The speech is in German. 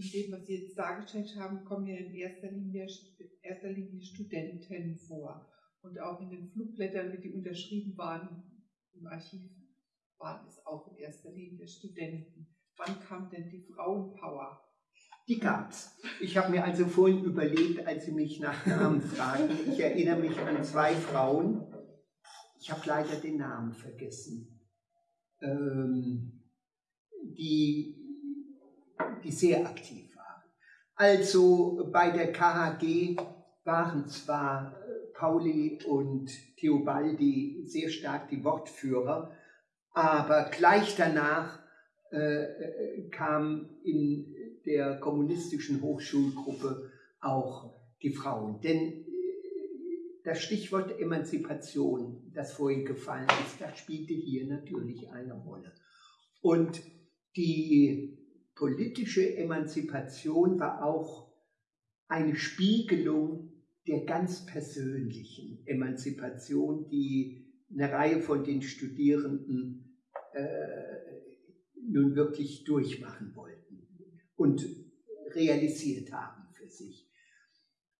in dem, was Sie jetzt dargestellt haben, kommen ja in erster Linie, erster Linie Studenten vor. Und auch in den Flugblättern, wie die unterschrieben waren im Archiv, waren es auch in erster Linie Studenten. Wann kam denn die Frauenpower? Die gab's. Ich habe mir also vorhin überlegt, als Sie mich nach Namen fragten, ich erinnere mich an zwei Frauen. Ich habe leider den Namen vergessen. Ähm, die, die sehr aktiv waren. Also bei der KHG waren zwar äh, Pauli und Theobaldi sehr stark die Wortführer, aber gleich danach äh, äh, kam in der kommunistischen Hochschulgruppe auch die Frauen. Denn äh, das Stichwort Emanzipation, das vorhin gefallen ist, das spielte hier natürlich eine Rolle. Und die politische Emanzipation war auch eine Spiegelung der ganz persönlichen Emanzipation, die eine Reihe von den Studierenden äh, nun wirklich durchmachen wollten und realisiert haben.